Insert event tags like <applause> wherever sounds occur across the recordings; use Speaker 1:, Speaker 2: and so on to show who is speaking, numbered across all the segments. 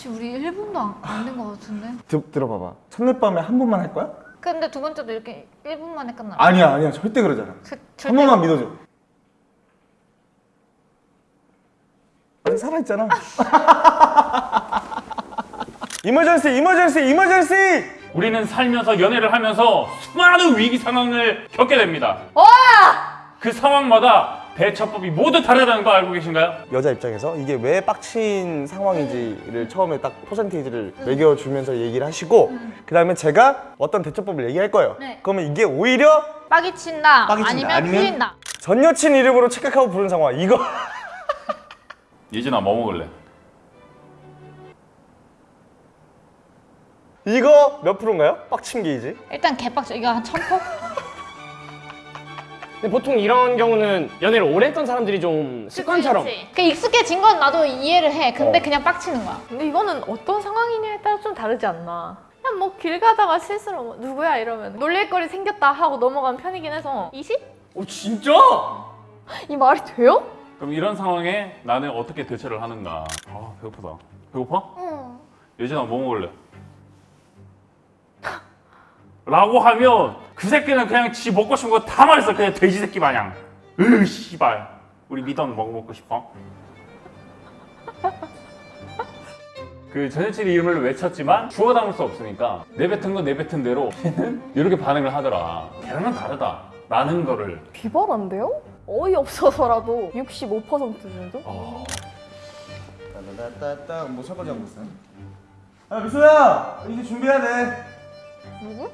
Speaker 1: 지금 우리 1분도 안 된 것 같은데?
Speaker 2: 들, 들어봐봐. 첫날 밤에 한 번만 할 거야?
Speaker 1: 근데 두 번째도 이렇게 1분 만에 끝나?
Speaker 2: 아니야 아니야. 절대 그러잖아.
Speaker 1: 그,
Speaker 2: 한
Speaker 1: 절대
Speaker 2: 번만 믿어줘. 아직 살아있잖아. <laughs> 이머전시 이머전시 이머전시!
Speaker 3: 우리는 살면서 연애를 하면서 수많은 위기 상황을 겪게 됩니다. 그 상황마다 대처법이 모두 다르다는 거 알고 계신가요?
Speaker 2: 여자 입장에서 이게 왜 빡친 상황인지를 처음에 딱 퍼센테이지를 매겨주면서 얘기를 하시고 그 다음에 제가 어떤 대처법을 얘기할 거예요
Speaker 1: 네.
Speaker 2: 그러면 이게 오히려
Speaker 1: 빡이 친다
Speaker 2: 빡이 친다.
Speaker 1: 아니면
Speaker 2: 아니면-
Speaker 1: 풀린다
Speaker 2: 전 여친 이름으로 착각하고 부른 상황 이거 <laughs>
Speaker 3: 예진아 뭐 먹을래?
Speaker 2: 이거 몇 프로인가요? 빡친 게이지
Speaker 1: 일단 개빡쳐 이거 한 1000포?
Speaker 4: 근데 보통 이런 경우는 연애를 오래 했던 사람들이 좀 습관처럼
Speaker 1: 그 익숙해진 건 나도 이해를 해 근데
Speaker 2: 어.
Speaker 1: 그냥 빡치는 거야
Speaker 5: 근데 이거는 어떤 상황이냐에 따라 좀 다르지 않나 그냥 뭐 길 가다가 실수로 뭐 누구야 이러면 놀릴 거리 생겼다 하고 넘어가는 편이긴 해서 20?
Speaker 4: 오 진짜?
Speaker 5: 이 말이 돼요?
Speaker 3: 그럼 이런 상황에 나는 어떻게 대처를 하는가? 아 배고프다. 배고파?
Speaker 1: 응
Speaker 3: 예진아 뭐 먹을래? 라고 하면 그 새끼는 그냥 지 먹고 싶은 거 다 말했어 그냥 돼지 새끼 마냥 으 씨발 우리 미던 뭐 먹고 싶어? <laughs> 그 전여친 이름을 외쳤지만 주워 담을 수 없으니까 내뱉은 건 내뱉은 대로 걔는 이렇게 반응을 하더라 걔랑은 다르다 라는 거를
Speaker 5: 비벌한데요? 어이없어서라도 65% 정도?
Speaker 3: 어,
Speaker 2: 따따따따 뭐 설거지 하고 있어요? 아 미소야 이제 준비해야 돼
Speaker 1: 누구?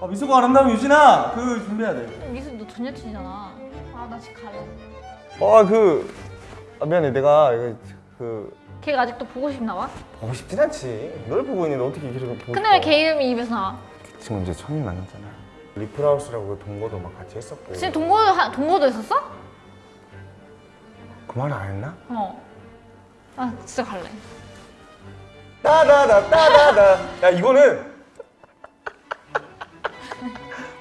Speaker 2: 아, 미소가 아름다운 유진아 그 준비해야 돼
Speaker 1: 미수 너전 여친이잖아 아 나 지금 갈래
Speaker 2: 아그 아, 미안해 내가 이거 그
Speaker 1: 걔가 아직도 보고 싶나 봐?
Speaker 2: 보고 싶진 않지 널 보고 있는데 어떻게 걔를 보고
Speaker 1: 근데 왜 걔 이름이 입에서 나와?
Speaker 2: 지금 이제 처음 만났잖아 리플하우스라고 그 동거도 막 같이 했었고
Speaker 1: 지금 동거도, 하- 동거도 했었어?
Speaker 2: 그 말 안 했나?
Speaker 1: 어. 아 진짜 갈래.
Speaker 2: 따다다 따다다 야 이거는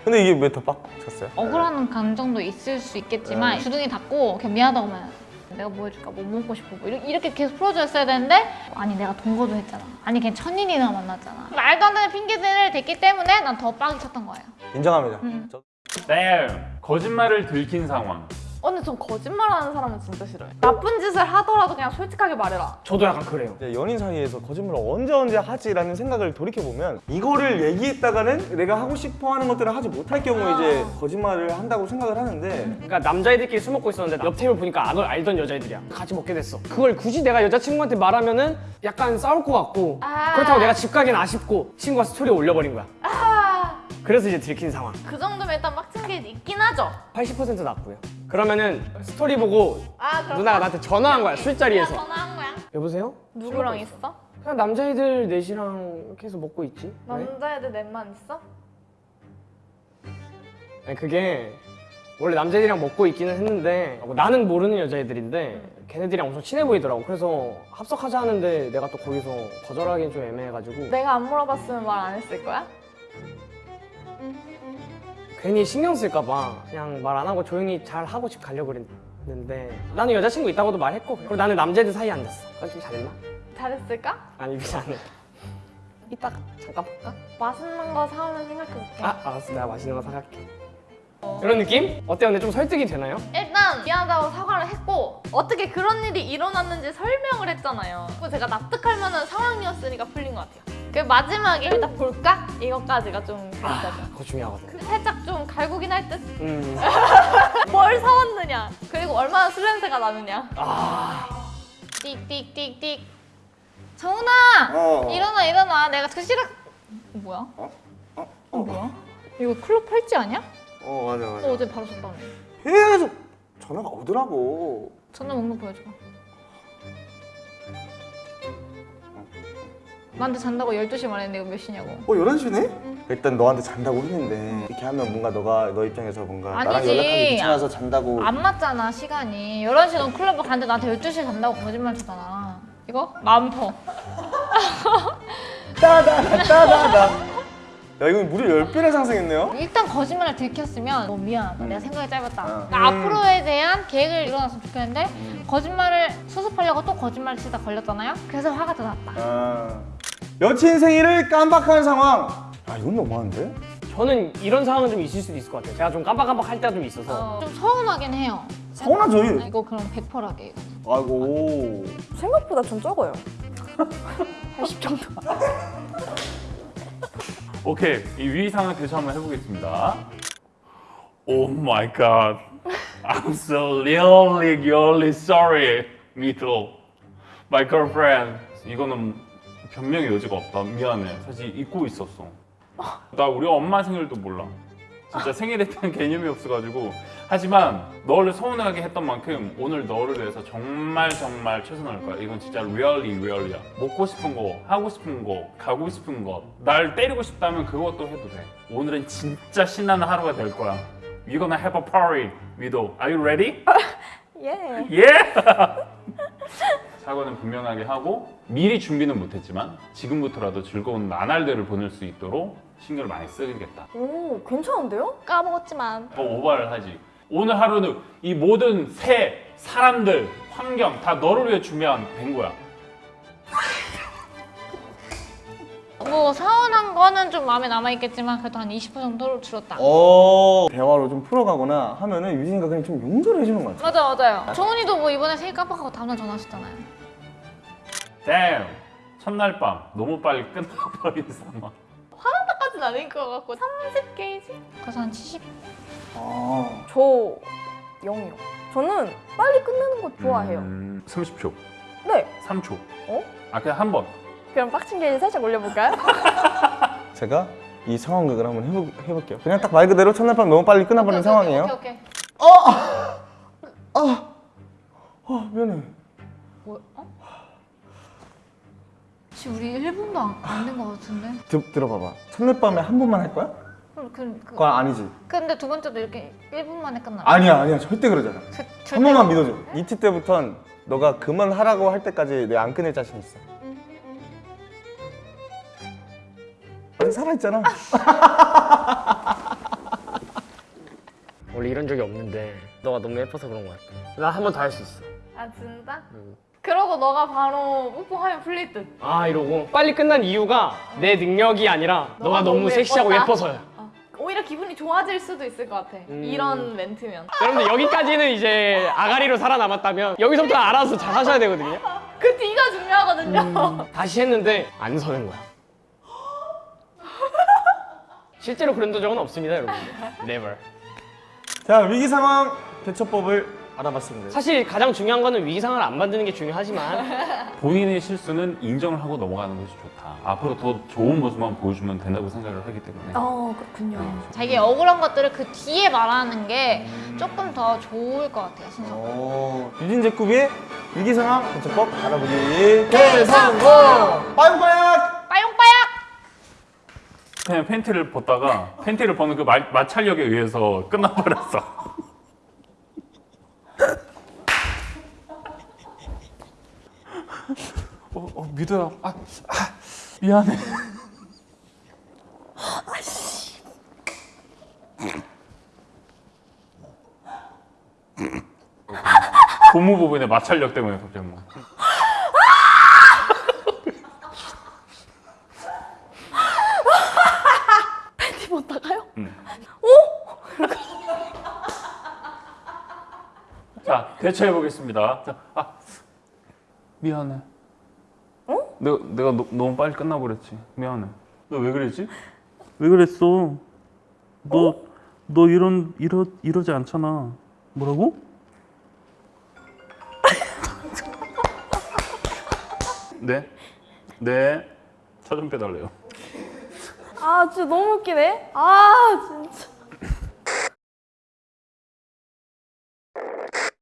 Speaker 2: 근데 이게 왜 더 빡쳤어요?
Speaker 1: 억울한 감정도 있을 수 있겠지만
Speaker 2: 네.
Speaker 1: 주둥이 닫고 그냥 미안하다고 하면 내가 뭐 해줄까? 뭐 먹고 싶어? 뭐 이렇게, 이렇게 계속 풀어줬어야 되는데 아니 내가 동거도 했잖아. 아니 걔 천인이나 만났잖아. 말도 안 되는 핑계들을 댔기 때문에 난 더 빡이 쳤던 거예요.
Speaker 2: 인정합니다.
Speaker 1: 음.
Speaker 2: 저-
Speaker 3: 네 거짓말을 들킨 상황
Speaker 5: 어, 근데 전 거짓말하는 사람은 진짜 싫어요 나쁜 짓을 하더라도 그냥 솔직하게 말해라.
Speaker 4: 저도 약간 그래요.
Speaker 2: 연인 사이에서 거짓말을 언제 언제 하지라는 생각을 돌이켜 보면 이거를 얘기했다가는 내가 하고 싶어 하는 것들을 하지 못할 경우에 이제 거짓말을 한다고 생각을 하는데
Speaker 4: 그러니까 남자애들끼리 술 먹고 있었는데 옆 테이블 보니까 안 알던 여자애들이야. 같이 먹게 됐어. 그걸 굳이 내가 여자친구한테 말하면 은 약간 싸울 것 같고
Speaker 5: 아.
Speaker 4: 그렇다고 내가 집 가긴 아쉽고 친구가 스토리 올려버린 거야.
Speaker 5: 아,
Speaker 4: 그래서 이제 들킨 상황.
Speaker 5: 그 정도면 일단 빡친 게 있긴 하죠.
Speaker 4: 80% 낫고요 그러면은 스토리 보고
Speaker 5: 아
Speaker 4: 누나가 나한테 전화한 거야 술자리에서
Speaker 1: 전화한 거야?
Speaker 4: 여보세요?
Speaker 5: 누구랑 있어?
Speaker 4: 그냥 남자애들 넷이랑 이렇게 해서 먹고 있지 왜?
Speaker 5: 남자애들 넷만 있어?
Speaker 4: 아니 그게 원래 남자애들이랑 먹고 있기는 했는데 나는 모르는 여자애들인데 걔네들이랑 엄청 친해 보이더라고 그래서 합석하자 하는데 내가 또 거기서 거절하기는 좀 애매해가지고
Speaker 5: 내가 안 물어봤으면 말 안 했을 거야?
Speaker 4: 괜히 신경 쓸까봐 그냥 말 안 하고 조용히 잘 하고 집 가려고 그랬는데 나는 여자친구 있다고도 말했고 그리고 나는 남자애들 사이에 앉았어 그건 좀 잘했나?
Speaker 5: 잘했을까?
Speaker 4: 아니 미안 해 <laughs> 이따가 잠깐 볼까?
Speaker 5: 맛있는 거 사오면 생각해볼게
Speaker 4: 아 알았어 내가 맛있는 거 사갈게 이런 느낌? 어때요? 근데 좀 설득이 되나요?
Speaker 5: 일단 미안하다고 사과를 했고 어떻게 그런 일이 일어났는지 설명을 했잖아요 그리고 제가 납득할 만한 상황이었으니까 풀린 것 같아요 그 마지막에 일단 볼까? 이것까지가 좀 그랬잖아
Speaker 4: 그거 중요하거든
Speaker 5: 살짝 좀 갈구긴 할 듯?
Speaker 4: 음. <laughs>
Speaker 5: 뭘 사왔느냐 그리고 얼마나 술 냄새가 나느냐
Speaker 1: 띡띡띡띡 정훈아
Speaker 2: 어.
Speaker 1: 일어나 일어나 내가 그 시각 뭐야?
Speaker 2: 어? 어?
Speaker 1: 어 뭐야? 이거 클럽 팔찌 아니야?
Speaker 2: 어 맞아 맞아
Speaker 1: 어, 어제 바로 줬다며
Speaker 2: 계속 전화가 오더라고
Speaker 1: 전화 목록 보여줘 나한테 잔다고 12시 말했는데 이거 몇 시냐고
Speaker 2: 어 11시네? 일단 너한테 잔다고 했는데 이렇게 하면 뭔가 너가 너 입장에서 뭔가 나랑
Speaker 1: 아니지.
Speaker 2: 연락하기 귀찮아서 잔다고
Speaker 1: 안 맞잖아 시간이 11시 넌 클럽을 갔는데 나한테 12시에 잔다고 거짓말 쳤잖아 이거? 마음 터 <laughs>
Speaker 2: 따다다 따다다 야 이건 무려 10배나 상승했네요?
Speaker 1: 일단 거짓말을 들켰으면 너무 미안하다. 내가 생각이 짧았다.
Speaker 2: 어.
Speaker 1: 그러니까 앞으로에 대한 계획을 이뤄놨으면 좋겠는데 거짓말을 수습하려고 또 거짓말 치다 걸렸잖아요. 그래서 화가 더 났다.
Speaker 2: 아... 여친 생일을 깜빡하는 상황 아 이건 너무한데?
Speaker 4: 저는 이런 상황은 좀 있을 수도 있을 것 같아요. 제가 좀 깜빡깜빡 할 때가 좀 있어서.
Speaker 1: 어, 좀 서운하긴 해요.
Speaker 2: 서운하죠
Speaker 1: 아, 이거 그럼 100%하게.
Speaker 2: 아이고
Speaker 6: 생각보다 좀 적어요. <laughs> 80 정도. <laughs>
Speaker 3: 오케이 이 위상을 대처 한번 해보겠습니다. Oh my god, I'm so really really sorry, 미도. My girlfriend. 이거는 변명의 여지가 없다. 미안해. 사실 잊고 있었어. 나 우리 엄마 생일도 몰라. 진짜 생일에 대한 개념이 없어가지고 하지만 너를 서운하게 했던 만큼 오늘 너를 위해서 정말 정말 최선을 할 거야 이건 진짜 리얼리 리얼리야 먹고 싶은 거 하고 싶은 거 가고 싶은 거날 때리고 싶다면 그것도 해도 돼 오늘은 진짜 신나는 하루가 될 거야 We're gonna have a party, 위도 Are you ready? <laughs>
Speaker 6: 예.
Speaker 3: 예! <laughs> 사과는 분명하게 하고 미리 준비는 못했지만 지금부터라도 즐거운 나날들을 보낼 수 있도록 신경을 많이 쓰겠다
Speaker 6: 오, 괜찮은데요?
Speaker 5: 까먹었지만
Speaker 3: 더 오바를 하지. 오늘 하루는 이 모든 새, 사람들, 환경 다 너를 위해 준비한 된 거야.
Speaker 1: 뭐 서운한 거는 좀 마음에 남아있겠지만 그래도 한 20% 정도로 줄었다.
Speaker 2: 어 대화로 좀 풀어가거나 하면은 유진이가 그냥 좀 용서를 해주는 것 같아
Speaker 1: 맞아 맞아요. 정은이도 뭐 이번에 생일 깜빡하고 다음날 전화하셨잖아요.
Speaker 3: damn. 첫날 밤 너무 빨리 끝나버린 상황.
Speaker 5: 까진 아닌 것 같고 30게이지?
Speaker 1: 그래서 한 70?
Speaker 2: 아
Speaker 6: 저 0이요. 저는 빨리 끝내는 거 좋아해요.
Speaker 3: 음, 30초,
Speaker 6: 네.
Speaker 3: 3초.
Speaker 6: 어?
Speaker 3: 아 그냥 한 번.
Speaker 6: 그럼 빡친 게이지 살짝 올려볼까요? <laughs>
Speaker 2: 제가 이 상황극을 한번 해보, 해볼게요. 그냥 딱 말 그대로 첫날 밤 너무 빨리 끝나버린 상황이에요.
Speaker 1: 오케이 오케이.
Speaker 2: 아! 미안해.
Speaker 1: 뭐, 어? 지금 우리 1분도 안 된 것 같은데?
Speaker 2: 드, 들어봐봐. 첫날 밤에 한 번만 할 거야?
Speaker 1: 그럼 그, 그,
Speaker 2: 그거 아니지.
Speaker 1: 근데 두 번째도 이렇게 1분 만에 끝나.
Speaker 2: 아니야 아니야. 절대 그러잖아.
Speaker 1: 그,
Speaker 2: 한 번만 믿어줘. 이트 때부턴 너가 그만하라고 할 때까지 내가 안 끊을 자신 있어 아직 살아있잖아 <laughs>
Speaker 4: 원래 이런 적이 없는데 너가 너무 예뻐서 그런 것 같아. 나 한 번 더 할 수 있어.
Speaker 5: 아 진짜?
Speaker 4: 음.
Speaker 5: 그러고 너가 바로 뽀뽀하면 풀릴
Speaker 4: 듯아 이러고 빨리 끝난 이유가 내 능력이 아니라 너가,
Speaker 5: 너가
Speaker 4: 너무,
Speaker 5: 너무
Speaker 4: 섹시하고? 예뻐서야.
Speaker 5: 어. 오히려 기분이 좋아질 수도 있을 것 같아
Speaker 4: 음.
Speaker 5: 이런 멘트면
Speaker 4: 여러분들 여기까지는 이제 아가리로 살아남았다면 여기서부터 알아서 잘 하셔야 되거든요. <laughs>
Speaker 5: 그 뒤가 중요하거든요
Speaker 4: 다시 했는데 안 서는 거야. 실제로 그런 적은 없습니다, 여러분. Never.
Speaker 2: 자 위기 상황 대처법을 알아봤습니다
Speaker 4: 사실 가장 중요한 거는 위기 상황을 안 만드는 게 중요하지만 <laughs>
Speaker 3: 본인의 실수는 인정을 하고 넘어가는 것이 좋다. 앞으로 더 좋은 모습만 보여주면 된다고 생각을 하기 때문에.
Speaker 6: 어, 그렇군요.
Speaker 1: 자기 억울한 것들을 그 뒤에 말하는 게 조금 더 좋을 것 같아요, 순서.
Speaker 2: 어, 유진 제쿠비의 위기 상황 대처법 알아보기 대성공 빠용빠약
Speaker 1: 빠용빠약!
Speaker 3: 그냥 팬티를 벗다가 팬티를 벗는 그 마, 마찰력에 의해서 끝나버렸어. 어, 어 미도야. 아, 아 미안해. <laughs> 고무 부분의 마찰력 때문에 갑자기 뭐.
Speaker 6: 팬티 벗다가요?
Speaker 3: 자, 대처해 보겠습니다. 자, 아, 미안해. 어? 내가 내가 너, 너무 빨리 끝나버렸지. 미안해. 너 왜 그랬지? 왜 그랬어? 너너 이런 이러 이러지 않잖아. 뭐라고? 네, 네. 차 좀 빼달래요.
Speaker 6: 아, 진짜 너무 웃기네. 아, 진짜.